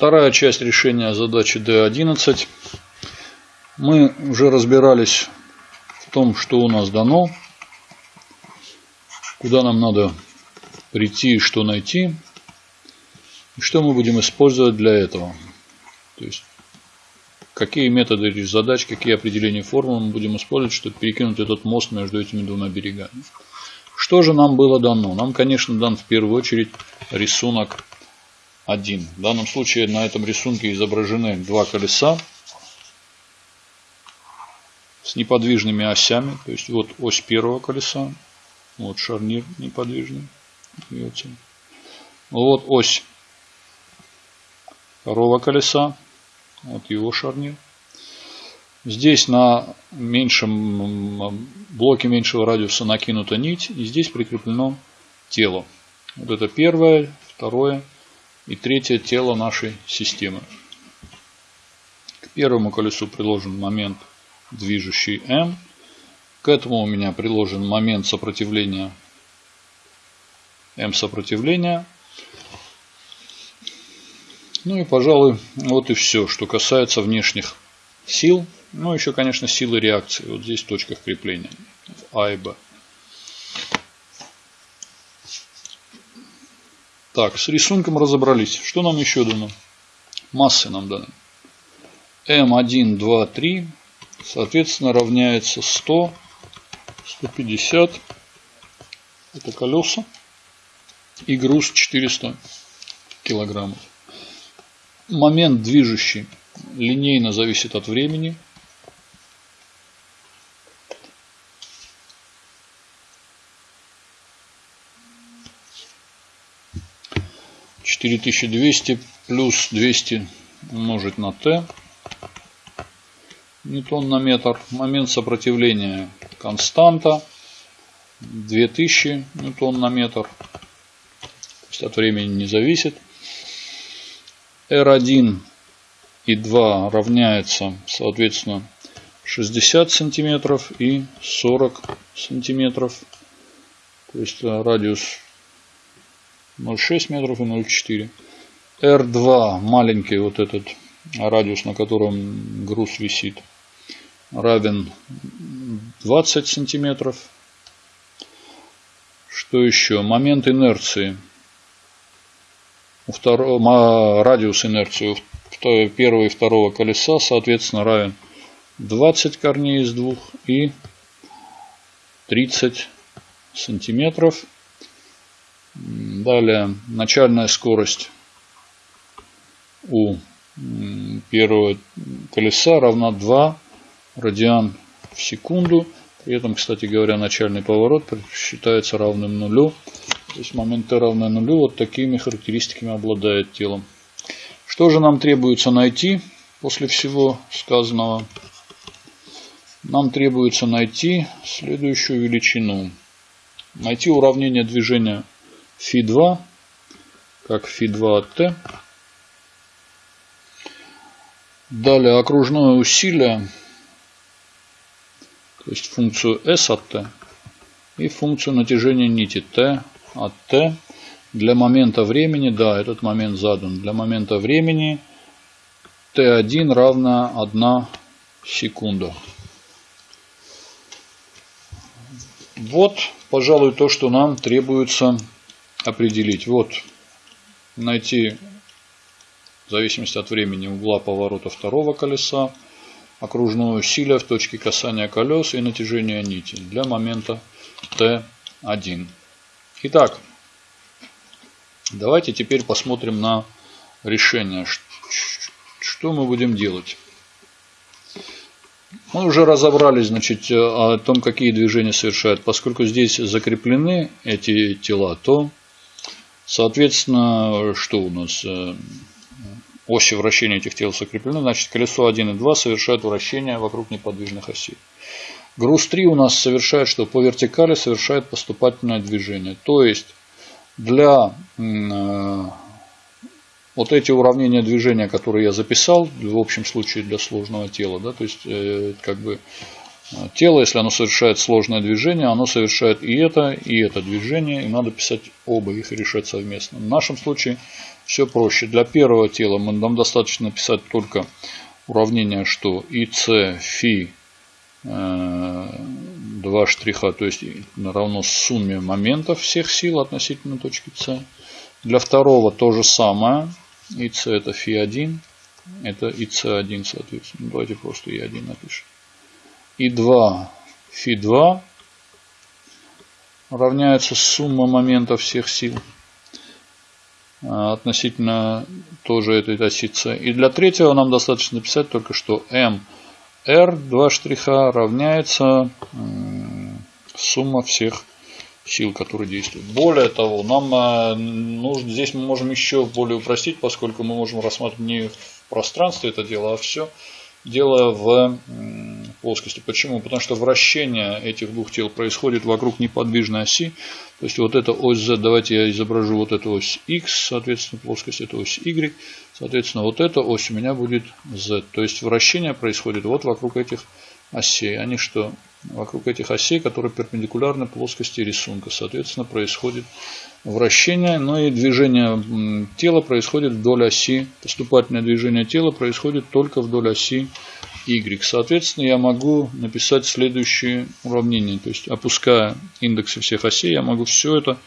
Вторая часть решения задачи D11. Мы уже разбирались в том, что у нас дано, куда нам надо прийти что найти, и что мы будем использовать для этого. То есть, какие методы задач, какие определения формул мы будем использовать, чтобы перекинуть этот мост между этими двумя берегами. Что же нам было дано? Нам, конечно, дан в первую очередь рисунок 1. В данном случае на этом рисунке изображены два колеса с неподвижными осями. То есть вот ось первого колеса, вот шарнир неподвижный. Вот ось второго колеса, вот его шарнир. Здесь на меньшем блоке меньшего радиуса накинута нить, и здесь прикреплено тело. Вот это первое, второе и третье тело нашей системы. К первому колесу приложен момент движущий M. К этому у меня приложен момент сопротивления M сопротивления. Ну и, пожалуй, вот и все, что касается внешних сил. Ну, еще, конечно, силы реакции. Вот здесь в точках крепления. А и Б. Так, с рисунком разобрались. Что нам еще дано? Массы нам даны. М1, 2, 3, соответственно, равняется 100, 150. Это колеса. И груз 400 килограммов. Момент движущий линейно зависит от времени. 4200 плюс 200 умножить на t ньютон на метр. Момент сопротивления константа 2000 ньютон на метр. То есть от времени не зависит. R1 и 2 равняется, соответственно, 60 сантиметров и 40 сантиметров. То есть радиус 0,6 метров и 0,4. R2 маленький вот этот радиус, на котором груз висит, равен 20 сантиметров. Что еще? Момент инерции. У второго, радиус инерции у первого и второго колеса, соответственно, равен 20 корней из двух и 30 сантиметров. Далее начальная скорость у первого колеса равна 2 радиан в секунду. При этом, кстати говоря, начальный поворот считается равным нулю. То есть момент t равное нулю. Вот такими характеристиками обладает телом. Что же нам требуется найти после всего сказанного? Нам требуется найти следующую величину. Найти уравнение движения Фи2, как Фи2 от Т. Далее окружное усилие, то есть функцию S от T и функцию натяжения нити T от T. Для момента времени, да, этот момент задан. Для момента времени T1 равна 1 секунда. Вот, пожалуй, то, что нам требуется определить. Вот, найти в зависимости от времени угла поворота второго колеса, окружное усилие в точке касания колес и натяжение нити для момента Т1. Итак, давайте теперь посмотрим на решение. Что мы будем делать? Мы уже разобрались значит, о том, какие движения совершают. Поскольку здесь закреплены эти тела, то Соответственно, что у нас? Э, оси вращения этих тел закреплены. Значит, колесо 1 и 2 совершают вращение вокруг неподвижных осей. Груз 3 у нас совершает, что по вертикали совершает поступательное движение. То есть, для э, вот эти уравнения движения, которые я записал, в общем случае для сложного тела, да, то есть, э, как бы тело, если оно совершает сложное движение, оно совершает и это, и это движение, и надо писать оба их и решать совместно. В нашем случае все проще. Для первого тела мы, нам достаточно написать только уравнение, что ИЦ фи э, два штриха, то есть равно сумме моментов всех сил относительно точки С. Для второго то же самое. ИЦ это фи 1 это ИЦ1, соответственно. Давайте просто И1 напишем. И2, Фи2 равняется сумма моментов всех сил а, относительно тоже этой оси С. И для третьего нам достаточно написать только что М, R, 2 штриха равняется сумма всех сил, которые действуют. Более того, нам а, нужно, здесь мы можем еще более упростить, поскольку мы можем рассматривать не в пространстве это дело, а все дело в плоскости. Почему? Потому что вращение этих двух тел происходит вокруг неподвижной оси. То есть вот эта ось Z, давайте я изображу вот эту ось X, соответственно, плоскость, это ось Y. Соответственно, вот эта ось у меня будет Z. То есть вращение происходит вот вокруг этих осей. Они что? Вокруг этих осей, которые перпендикулярны плоскости рисунка. Соответственно, происходит вращение, но и движение тела происходит вдоль оси. Поступательное движение тела происходит только вдоль оси Y. Соответственно, я могу написать следующее уравнение. То есть, опуская индексы всех осей, я могу все это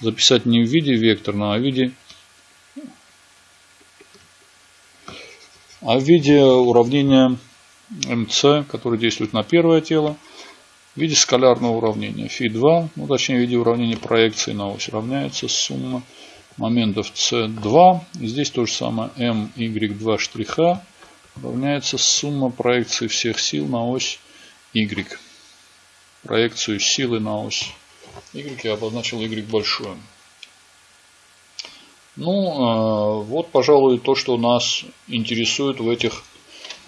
записать не в виде векторного, а в виде а в виде уравнения МЦ, который действует на первое тело, в виде скалярного уравнения. Фи2, ну точнее в виде уравнения проекции на ось равняется сумма моментов С2. И здесь то же самое МY2 штриха равняется сумма проекции всех сил на ось Y. Проекцию силы на ось Y я обозначил Y большое. Ну, а, вот, пожалуй, то, что нас интересует в этих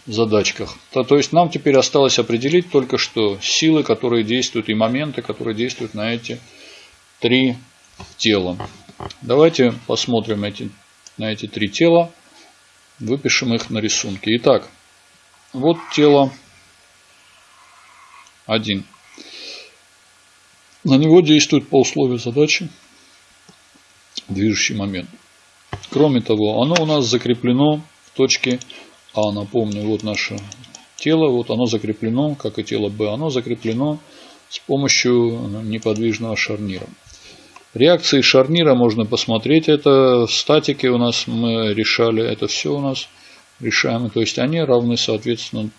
задачках. То, то есть нам теперь осталось определить только что силы, которые действуют, и моменты, которые действуют на эти три тела. Давайте посмотрим эти, на эти три тела, выпишем их на рисунке. Итак, вот тело 1. На него действует по условию задачи движущий момент. Кроме того, оно у нас закреплено в точке а, напомню, вот наше тело, вот оно закреплено, как и тело Б, оно закреплено с помощью неподвижного шарнира. Реакции шарнира можно посмотреть, это в статике у нас мы решали, это все у нас решаемо, то есть они равны, соответственно,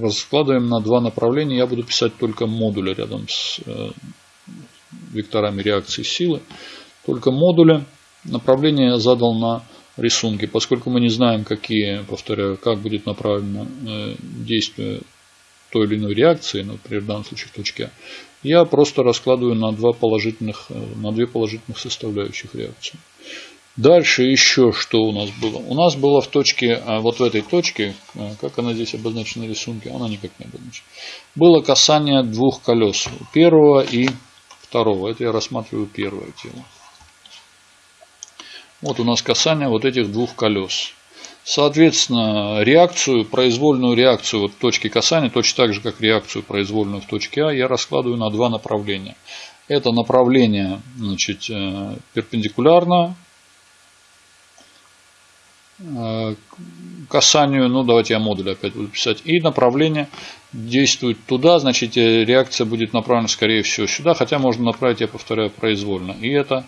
раскладываем на два направления, я буду писать только модули рядом с э, векторами реакции силы, только модули, направление я задал на рисунки, поскольку мы не знаем, какие, повторяю, как будет направлено э, действие той или иной реакции, например, в данном случае в точке А, я просто раскладываю на, два положительных, э, на две положительных составляющих реакции. Дальше еще что у нас было? У нас было в точке, а, вот в этой точке, э, как она здесь обозначена на рисунке, она никак не обозначена. Было касание двух колес, первого и второго. Это я рассматриваю первое тело. Вот у нас касание вот этих двух колес. Соответственно, реакцию, произвольную реакцию вот в точке касания, точно так же, как реакцию произвольную в точке А, я раскладываю на два направления. Это направление значит, э, перпендикулярно э, касанию, ну давайте я модуль опять буду писать, и направление действует туда, значит э, реакция будет направлена скорее всего сюда, хотя можно направить, я повторяю, произвольно. И это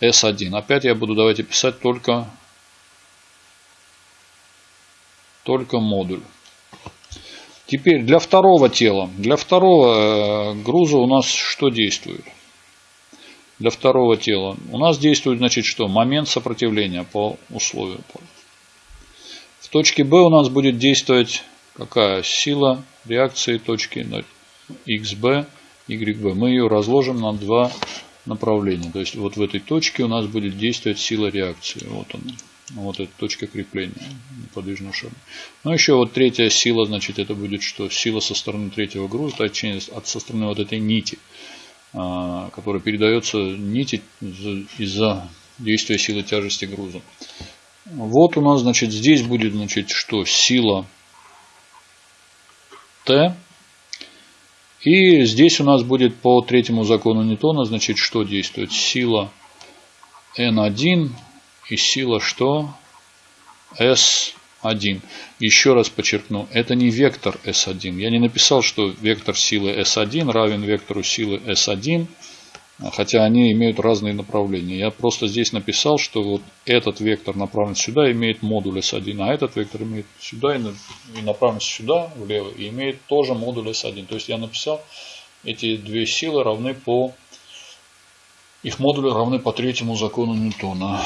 S1. Опять я буду давайте писать только, только модуль. Теперь для второго тела. Для второго э, груза у нас что действует? Для второго тела. У нас действует, значит, что? Момент сопротивления по условию. В точке B у нас будет действовать какая? Сила реакции точки XB, YB. Мы ее разложим на два направления. То есть вот в этой точке у нас будет действовать сила реакции. Вот она. Вот эта точка крепления неподвижного шара. Ну еще вот третья сила, значит это будет что? Сила со стороны третьего груза, точнее от со стороны вот этой нити, а, которая передается нити из-за действия силы тяжести груза. Вот у нас, значит, здесь будет, значит, что? Сила Т И здесь у нас будет по третьему закону Ньютона, значит, что действует? Сила N1 и сила что? S1. Еще раз подчеркну, это не вектор S1. Я не написал, что вектор силы S1 равен вектору силы S1 хотя они имеют разные направления. Я просто здесь написал, что вот этот вектор направлен сюда, имеет модуль S1, а этот вектор имеет сюда и направлен сюда, влево, и имеет тоже модуль S1. То есть я написал, эти две силы равны по, их модули равны по третьему закону Ньютона.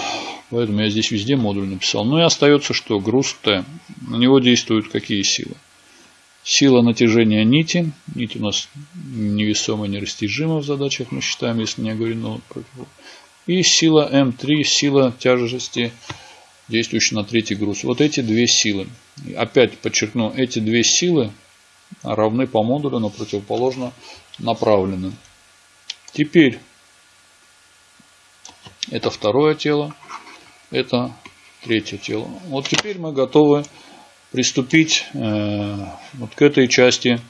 Поэтому я здесь везде модуль написал. Ну и остается что? Груз Т. На него действуют какие силы? Сила натяжения нити. Нить у нас невесомая, нерастяжима в задачах мы считаем, если не оговорено. И сила М3, сила тяжести, действующая на третий груз. Вот эти две силы. Опять подчеркну, эти две силы равны по модулю, но противоположно направлены. Теперь это второе тело, это третье тело. Вот теперь мы готовы приступить э, вот к этой части.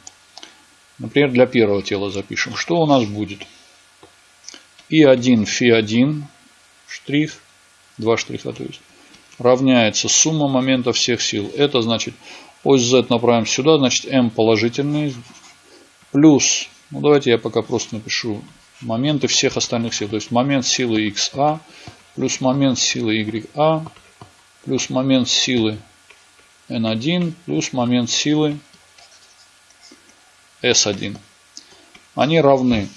Например, для первого тела запишем. Что у нас будет? И1, Фи1, штрих, два штриха, то есть, равняется сумма моментов всех сил. Это значит, ось Z направим сюда, значит, m положительный, плюс, ну давайте я пока просто напишу моменты всех остальных сил. То есть, момент силы XA, плюс момент силы YA, плюс момент силы N1 плюс момент силы S1. Они равны.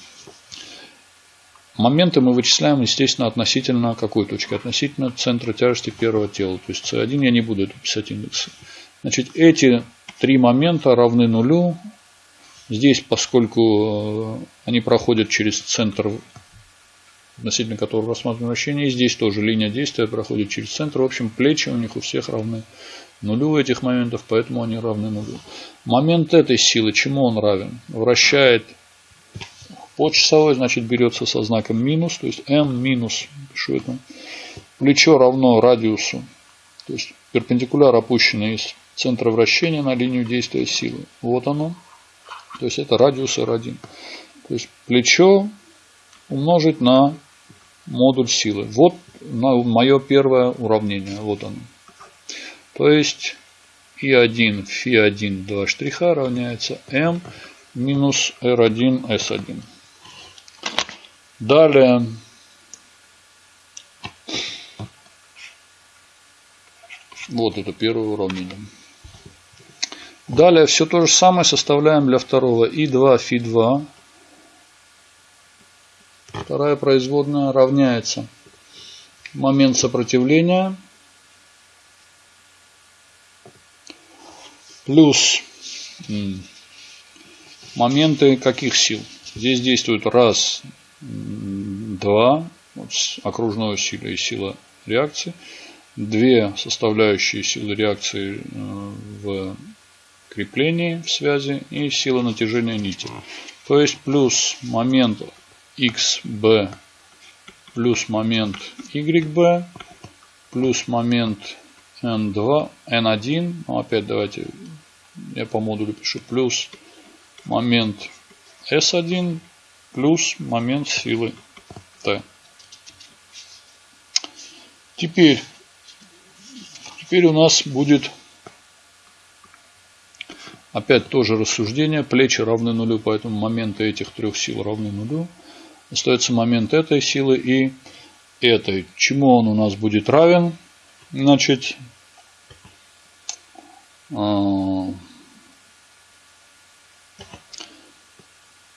Моменты мы вычисляем, естественно, относительно какой точки? Относительно центра тяжести первого тела. То есть C1 я не буду писать индексы. Значит, эти три момента равны нулю. Здесь, поскольку э, они проходят через центр, относительно которого рассматриваем вращение, и здесь тоже линия действия проходит через центр. В общем, плечи у них у всех равны нулю этих моментов, поэтому они равны нулю. Момент этой силы, чему он равен? Вращает по часовой, значит берется со знаком минус, то есть m минус, пишу это, плечо равно радиусу, то есть перпендикуляр опущенный из центра вращения на линию действия силы. Вот оно. То есть это радиус R1. То есть плечо умножить на модуль силы. Вот мое первое уравнение. Вот оно. То есть И1, Фи1, два штриха равняется М минус R1, S1. Далее вот это первое уравнение. Далее все то же самое составляем для второго. И2, Фи2. Вторая производная равняется момент сопротивления плюс моменты каких сил? Здесь действуют раз, два, вот окружной силы и сила реакции, две составляющие силы реакции э, в креплении, в связи и сила натяжения нити. То есть плюс момент XB плюс момент YB плюс момент N2, N1, ну, опять давайте я по модулю пишу, плюс момент S1 плюс момент силы T. Теперь, теперь у нас будет опять тоже рассуждение. Плечи равны нулю, поэтому моменты этих трех сил равны нулю. Остается момент этой силы и этой. Чему он у нас будет равен? Значит, а,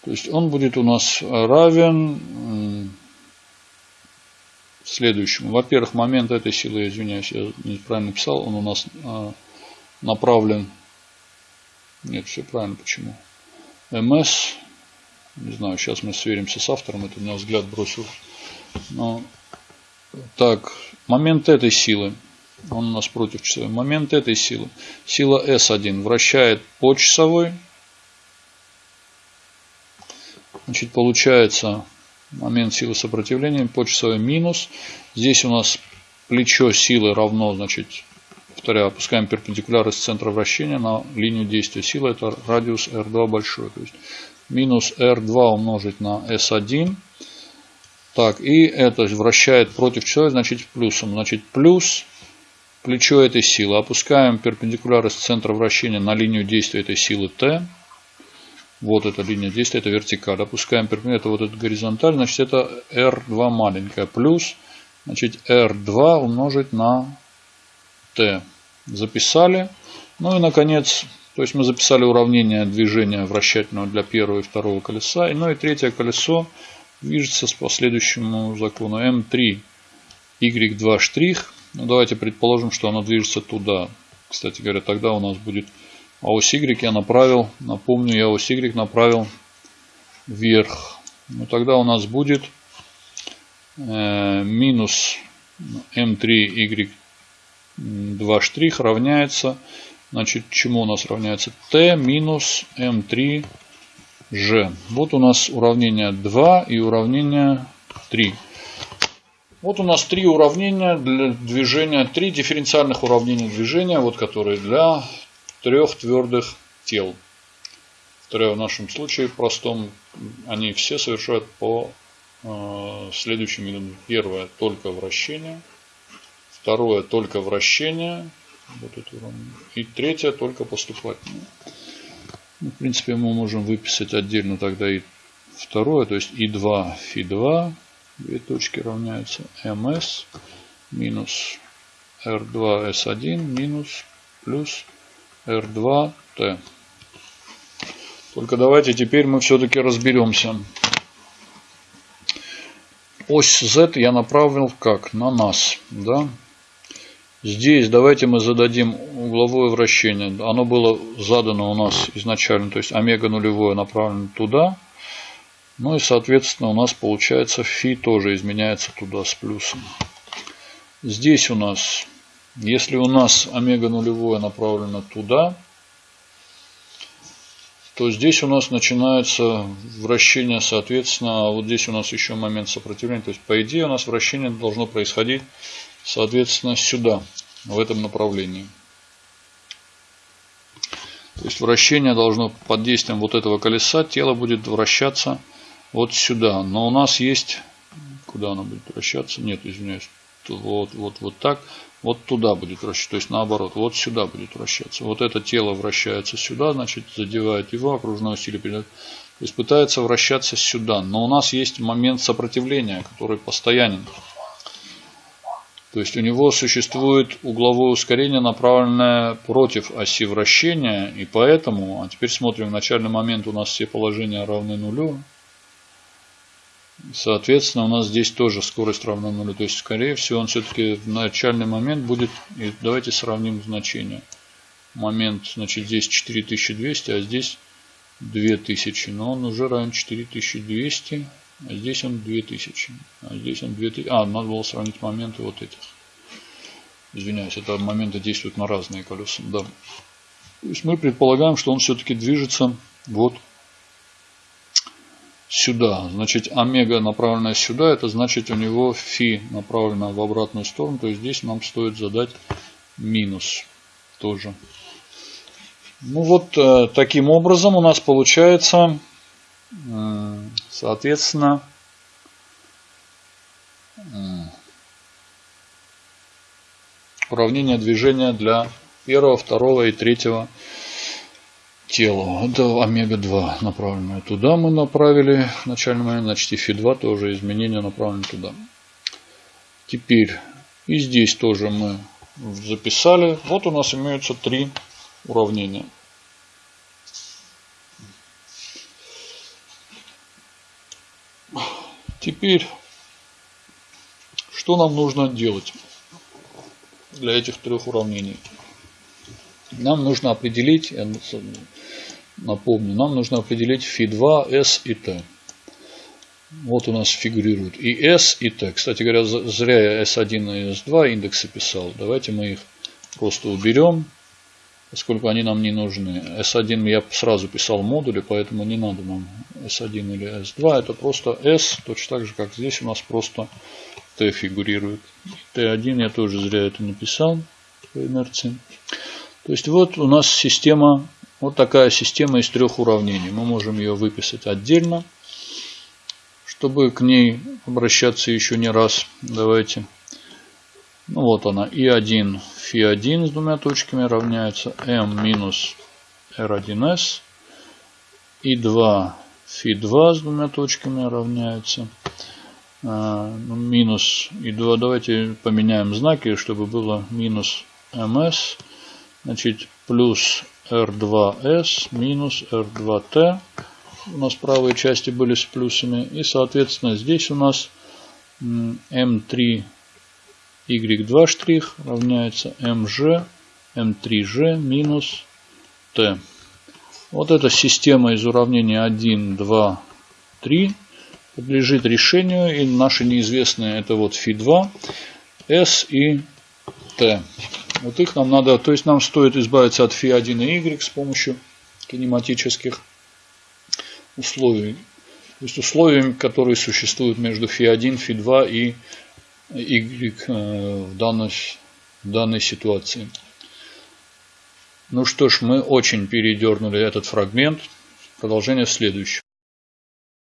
то есть он будет у нас равен следующему. Во-первых, момент этой силы, извиняюсь, я неправильно написал, он у нас а, направлен. Нет, все правильно. Почему? МС. Не знаю, сейчас мы сверимся с автором. Это у меня взгляд бросил. Но, так, момент этой силы он у нас против часовой. Момент этой силы. Сила S1 вращает по часовой. Значит, получается момент силы сопротивления по часовой минус. Здесь у нас плечо силы равно, значит, повторяю, опускаем перпендикуляр из центра вращения на линию действия силы. Это радиус R2 большой. То есть минус R2 умножить на S1. Так, и это вращает против чего, значит плюсом. Значит плюс плечо этой силы. Опускаем перпендикуляр из центра вращения на линию действия этой силы T. Вот эта линия действия, это вертикаль. Опускаем перпендикуляр, это вот этот горизонталь, значит это R2 маленькая. Плюс, значит R2 умножить на T. Записали. Ну и наконец, то есть мы записали уравнение движения вращательного для первого и второго колеса. И, ну и третье колесо движется по следующему закону. М3, Y2 штрих. Ну, давайте предположим, что оно движется туда. Кстати говоря, тогда у нас будет а ось Y я направил, напомню, я ось Y направил вверх. Ну, тогда у нас будет э, минус M3 Y2 штрих равняется, значит, чему у нас равняется? T минус M3 G. Вот у нас уравнение 2 и уравнение 3. Вот у нас три уравнения для движения, три дифференциальных уравнения движения, вот которые для трех твердых тел. Второе в нашем случае простом, они все совершают по э, следующим методам. Первое только вращение, второе только вращение, вот это и третье только поступательное. Ну, в принципе, мы можем выписать отдельно тогда и второе, то есть И2, Фи2, две точки равняются МС минус R2S1 минус плюс R2T. Только давайте теперь мы все-таки разберемся. Ось Z я направил как? На нас. Да? Здесь давайте мы зададим угловое вращение. Оно было задано у нас изначально, то есть омега нулевое направлено туда. Ну и соответственно у нас получается фи тоже изменяется туда с плюсом. Здесь у нас если у нас омега нулевое направлено туда, то здесь у нас начинается вращение, соответственно, а вот здесь у нас еще момент сопротивления. То есть, по идее, у нас вращение должно происходить, соответственно, сюда, в этом направлении. То есть, вращение должно под действием вот этого колеса, тело будет вращаться вот сюда. Но у нас есть, куда оно будет вращаться? Нет, извиняюсь, вот, вот, вот так вот туда будет вращаться, то есть наоборот, вот сюда будет вращаться. Вот это тело вращается сюда, значит задевает его, окружное усилие передает. То есть пытается вращаться сюда. Но у нас есть момент сопротивления, который постоянен. То есть у него существует угловое ускорение, направленное против оси вращения. И поэтому, а теперь смотрим, в начальный момент у нас все положения равны нулю. Соответственно, у нас здесь тоже скорость равна нулю. То есть, скорее всего, он все-таки в начальный момент будет... И давайте сравним значения. Момент, значит, здесь 4200, а здесь 2000. Но он уже равен 4200, а здесь он 2000. А здесь он 2000. А, надо было сравнить моменты вот этих. Извиняюсь, это моменты действуют на разные колеса. Да. То есть мы предполагаем, что он все-таки движется вот сюда. Значит, омега направленная сюда, это значит у него фи направлена в обратную сторону. То есть здесь нам стоит задать минус тоже. Ну вот э, таким образом у нас получается, соответственно, э, уравнение движения для первого, второго и третьего телу. Это омега-2 направленное туда мы направили в начальный момент. Значит и фи-2 тоже изменения направлены туда. Теперь и здесь тоже мы записали. Вот у нас имеются три уравнения. Теперь, что нам нужно делать для этих трех уравнений? Нам нужно определить Напомню, нам нужно определить φ2, s и t. Вот у нас фигурируют и S, и T. Кстати говоря, зря я S1 и S2 индексы писал. Давайте мы их просто уберем, поскольку они нам не нужны. S1 я сразу писал модули, поэтому не надо нам S1 или S2. Это просто S, точно так же, как здесь у нас просто T фигурирует. T1 я тоже зря это написал по инерции. То есть вот у нас система Вот такая система из трех уравнений. Мы можем ее выписать отдельно. Чтобы к ней обращаться еще не раз, давайте. Ну вот она. И1, фи1 с двумя точками равняется m минус r1s. И2, фи2 с двумя точками равняется. А, ну, минус И2. Давайте поменяем знаки, чтобы было минус ms. Значит, плюс R2S минус R2T. У нас правые части были с плюсами. И, соответственно, здесь у нас M3 Y2 штрих равняется MG M3G минус T. Вот эта система из уравнения 1, 2, 3 подлежит решению. И наши неизвестные это вот φ2, S и T. Вот их нам надо, то есть нам стоит избавиться от φ1 и y с помощью кинематических условий. То есть условиями, которые существуют между φ1, φ2 и y э, в данной, в данной ситуации. Ну что ж, мы очень передернули этот фрагмент. Продолжение следующее.